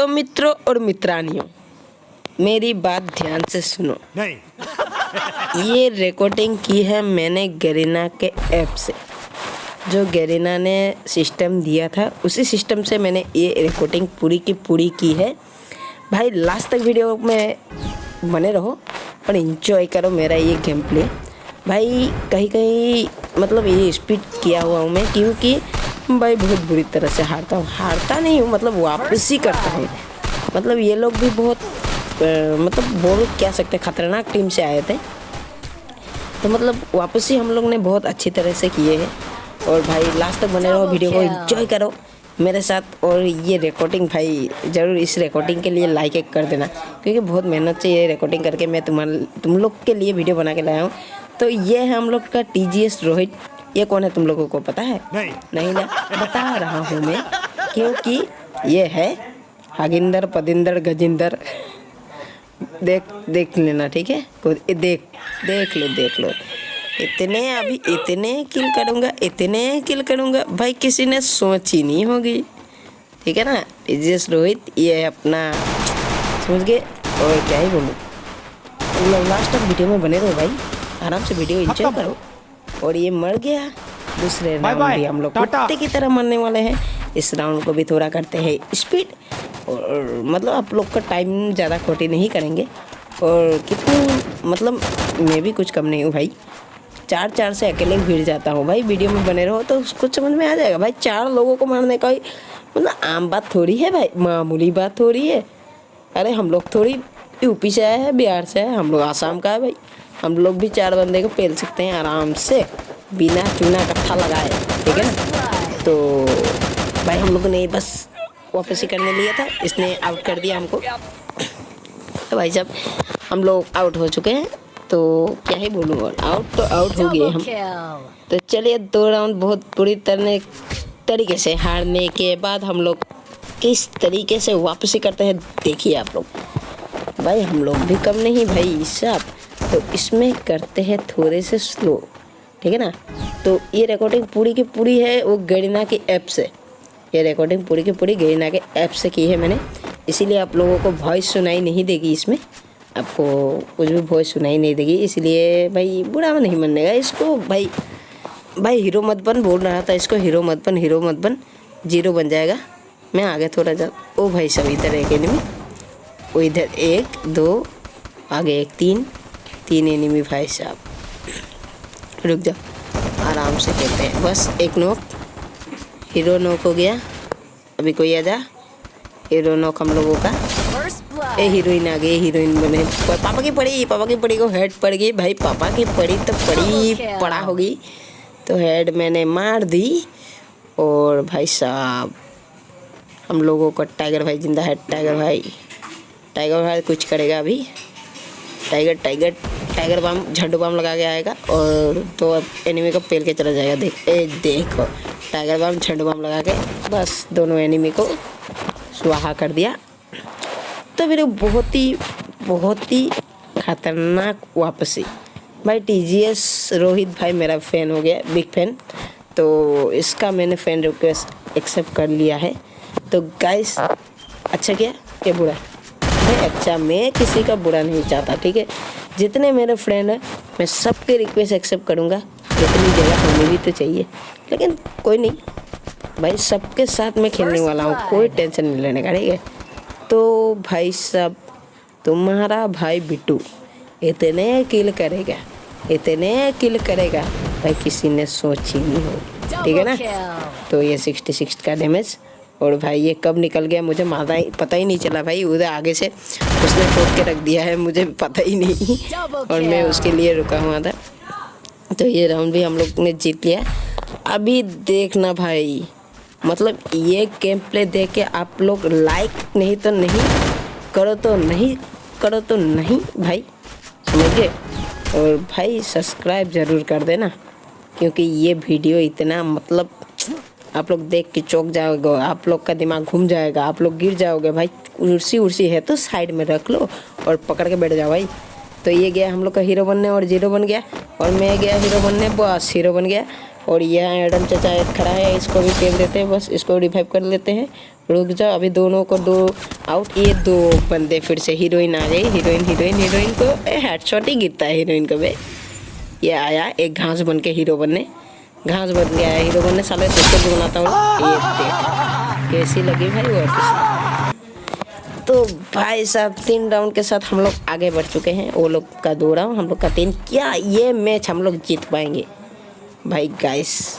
तो मित्रों और मित्रानियों मेरी बात ध्यान से सुनो। नहीं। ये रिकॉर्डिंग की है मैंने गरीना के ऐप से। जो गरीना ने सिस्टम दिया था उसी सिस्टम से मैंने ये रिकॉर्डिंग पूरी की पूरी की है। भाई लास्ट तक वीडियो में बने रहो और इन्जॉय करो मेरा ये गेम प्ले भाई कहीं कहीं मतलब ये स्पीड किया हुआ हूँ मैं क्योंकि भाई बहुत बुरी तरह से हारता हूँ। हारता नहीं हूँ मतलब वापस करता हूँ। मतलब ये लोग भी बहुत मतलब बोल क्या सकते खतरनाक टीम से आए थे। तो मतलब वापस हम लोग ने बहुत अच्छी तरह से किए हैं। और भाई लास्ट तक बने रहो वीडियो को एंजॉय करो मेरे साथ। और ये रिकॉर्डिंग भाई ज़रूर इस रिकॉर्डिंग के लिए लाइक एक कर देना। क्योंकि बहुत मेहनत से ये रिकॉर्डिंग करके मैं तुम्हारे तुम लोग के लिए वीडियो बना के लाया हूँ। तो ये है हम लोग का टीजीएस रोहित। ये कौन है तुम लोगों को पता है? नहीं। नहीं ना? बता रहा हूँ मैं क्योंकि ये है हागिंदर पदिंदर गजिंदर। देख देख लेना ठीक है? देख देख लो देख लो। इतने अभी इतने किल करूँगा इतने किल करूँगा। भाई किसी ने सोची नहीं होगी ठीक है ना? तेजस रोहित ये अपना समझ गए? और क्या ही बोलूँ? मतलब लास्ट तक वीडियो में बने रहो भाई आराम से वीडियो इंजॉय करो। और ये मर गया। दूसरे राउंड भी हम लोग। कुत्ते की तरह मरने वाले हैं। इस राउंड को भी थोड़ा करते हैं स्पीड और मतलब आप लोग का टाइम ज़्यादा खोटी नहीं करेंगे। और कितनी मतलब मैं भी कुछ कम नहीं हूँ भाई। चार चार से अकेले भिड़ जाता हूँ भाई। वीडियो में बने रहो तो कुछ समझ में आ जाएगा। भाई चार लोगों को मारने का मतलब आम बात थोड़ी है भाई। मामूली बात थोड़ी है। अरे हम लोग थोड़ी यूपी से आए हैं बिहार से आए हम लोग आसाम का है भाई। हम लोग भी चार बंदे को पेल सकते हैं आराम से, बिना चूना कट्ठा लगाए, ठीक है ना? तो भाई हम लोगों ने बस वापस करने लिया था, इसने आउट कर दिया हमको। तो भाई साहब, हम लोग आउट हो चुके हैं तो क्या ही बोलूँ आउट तो आउट हो गए हम। तो चलिए, दो राउंड बहुत बुरी तरह, तरीके से हारने के बाद हम लोग किस तरीके से वापसी करते हैं। देखिए आप लोग, भाई हम लोग भी कम नहीं, भाई साहब। तो इसमें करते हैं थोड़े से स्लो ठीक है ना? तो ये रिकॉर्डिंग पूरी की पूरी है वो गरीना की ऐप से। ये रिकॉर्डिंग पूरी की पूरी गरीना के ऐप से की है मैंने। इसीलिए आप लोगों को वॉइस सुनाई नहीं देगी इसमें। आपको कुछ भी वॉइस सुनाई नहीं देगी, इसलिए भाई बुरा नहीं मानने का इसको भाई भाई हीरो मत बन, बोल रहा था इसको हीरो मत बन हीरो मत बन ज़ीरो बन जाएगा। मैं आगे थोड़ा जा, ओ भाई सब इधर एक एनिमी इधर एक, दो, आगे एक, तीन। तीन एनिमी भाई साहब। रुक जाओ। आराम से खेलते हैं। बस एक नोक। हीरो नोक हो गया। अभी कोई आ जा। हीरो नोक हम लोगों का। ए हीरोइन आ गई हीरोइन बने। पापा की पड़ी, पापा की पड़ी को हेड पड़ गई। भाई, पापा की पड़ी तो पड़ी पड़ा होगी। तो हेड मैंने मार दी। और भाई साहब, हम लोगों को टाइगर भाई, ज़िंदा है टाइगर भाई। टाइगर भाई कुछ करेगा अभी। Tiger tiger tiger bomb, Zandu balm लगा के आएगा और तो अब एनिमी को पेल के चला जाएगा। देख, ए, देखो, टाइगर बम, झंडू बम लगा के बस दोनों एनिमी को सुहा कर दिया। तो मेरे बहुत ही बहुत ही खतरनाक वापसी। भाई टीजीएस रोहित भाई मेरा फ़ैन हो गया बिग फ़ैन तो इसका मैंने फ़ैन रिक्वेस्ट एक्सेप्ट कर लिया है। तो गाइस अच्छा क्या? क्या बुरा अच्छा मैं किसी का बुरा नहीं चाहता, ठीक है? जितने मेरे फ्रेंड हैं मैं सबके रिक्वेस्ट एक्सेप्ट करूँगा। जितनी जगह होनी भी तो चाहिए। लेकिन कोई नहीं। भाई सबके साथ मैं खेलने वाला हूँ। कोई टेंशन नहीं लेने का ठीक है? तो भाई साहब तुम्हारा भाई बिट्टू इतने किल करेगा इतने किल करेगा भाई किसी ने सोची नहीं हो ठीक है ना? तो ये सिक्सटी सिक्स का डैमेज और भाई ये कब निकल गया मुझे माता ही पता ही नहीं चला भाई, उधर आगे से उसने ठोक के रख दिया है, मुझे पता ही नहीं। और मैं उसके लिए रुका हुआ था। तो ये राउंड भी हम लोग ने जीत लिया। अभी देखना भाई मतलब ये गेम प्ले देख के आप लोग लाइक नहीं तो नहीं, करो तो नहीं, करो तो नहीं भाई, समझे? और भाई सब्सक्राइब ज़रूर कर देना, क्योंकि ये वीडियो इतना मतलब आप लोग देख के चौक जाओगे, आप लोग का दिमाग घूम जाएगा, आप लोग गिर जाओगे, भाई कुर्सी उर्सी है तो साइड में रख लो और पकड़ के बैठ जाओ भाई। तो ये गया हम लोग का हीरो बनने और ज़ीरो बन गया, और मैं गया हीरो बनने, बस हीरो बन गया। और यहाँ एडम चचा एक खड़ा है, इसको भी फेंक देते हैं, बस इसको रिवाइव कर लेते हैं। रुक जाओ, अभी दोनों को दो आउट ये दो बंदे फिर से हीरोइन आ गई हीरोइन हीरोइन हीरोइन को हेडशॉट ही गिरता है हीरोइन को भाई। ये आया एक घास बन के हीरो बनने। घास बन गया है। हीरो बनने साले को बनाता हूँ। देख, कैसी लगी भाई वो कैसी तो भाई साहब, तीन राउंड के साथ हम लोग आगे बढ़ चुके हैं। वो लोग का दो राउंड हम लोग का तीन। क्या ये मैच हम लोग जीत पाएँगे? भाई गाइस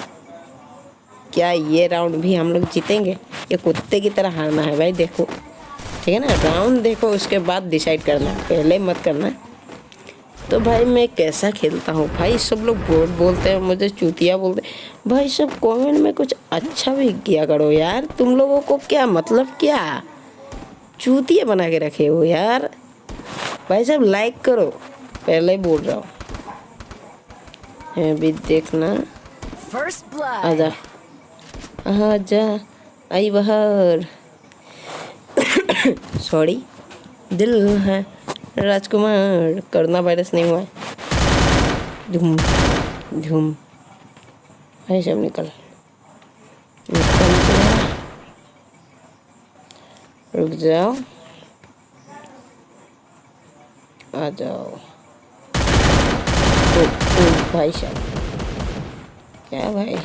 क्या ये राउंड भी हम लोग जीतेंगे? ये कुत्ते की तरह हारना है भाई, देखो। ठीक है ना? राउंड देखो, उसके बाद डिसाइड करना। पहले मत करना। तो भाई मैं कैसा खेलता हूँ? भाई सब लोग बहुत बोलते हैं मुझे चूतिया बोलते हैं। भाई सब कमेंट में कुछ अच्छा भी किया करो यार। तुम लोगों को क्या मतलब क्या? चूतिया बना के रखे हो यार। भाई साहब लाइक करो। पहले ही बोल रहा हूँ। अभी देखना. आजा। आजा। आई बाहर। सॉरी दिल है। राजकुमार करना वायरस नहीं हुआ है। झूम झूम भाई सब निकल। निकल रुक जाओ। आ जाओ। ओ, ओ भाई साहब। क्या भाई?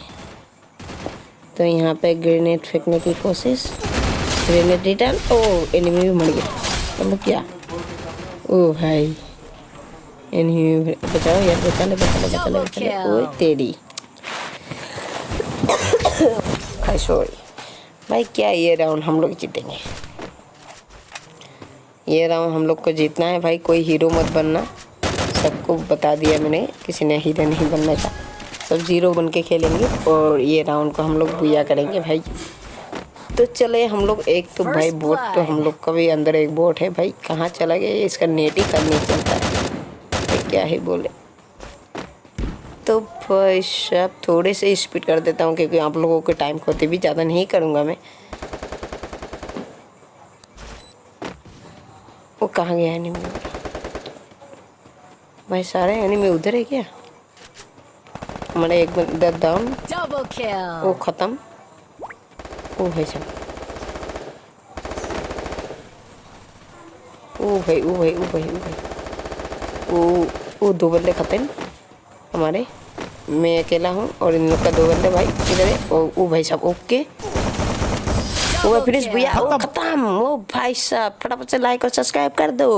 तो यहाँ पे ग्रेनेड फेंकने की कोशिश। ग्रेनेड रिटर्न ओ एनिमी भी मर गया। मतलब क्या? ओ भाई। भी बचाओ यार बचा ले बचा ले बचा ले बचा ले। ओए तेरी। भाई सॉरी। भाई क्या ये राउंड हम लोग जीतेंगे? ये राउंड हम लोग को जीतना है। भाई कोई हीरो मत बनना। सबको बता दिया मैंने किसी ने हीरो नहीं बनना था। सब ज़ीरो बन के खेलेंगे और ये राउंड को हम लोग बुया करेंगे। भाई तो चले हम लोग एक तो भाई बोट तो हम लोग का भी अंदर एक बोट है भाई। कहाँ चला गया इसका नेट ही कम नहीं चलता। है भाई क्या ही बोले। तो भाई साहब थोड़े से स्पीड कर देता हूँ क्योंकि आप लोगों के टाइम खोते भी ज़्यादा नहीं करूँगा मैं। वो कहाँ गया एनिमी भाई सारे एनिमी उधर है क्या? हमारा एक बंदा डाउन वो ख़त्म। ओ भाई साहब ओ भाई ओ भाई ओ भाई ओ भाई ओ ओ दो बंदे खत्म हमारे मैं अकेला हूँ और इन लोग का दो बंदे भाई किधर है ओ ओ भाई साहब ओके ओ भाई फिनिश भैया ओ खत्म ओ भाई साहब फटाफट से लाइक और सब्सक्राइब कर दो